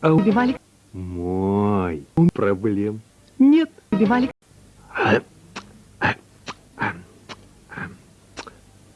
А Убивали? мой проблем нет. Убивали?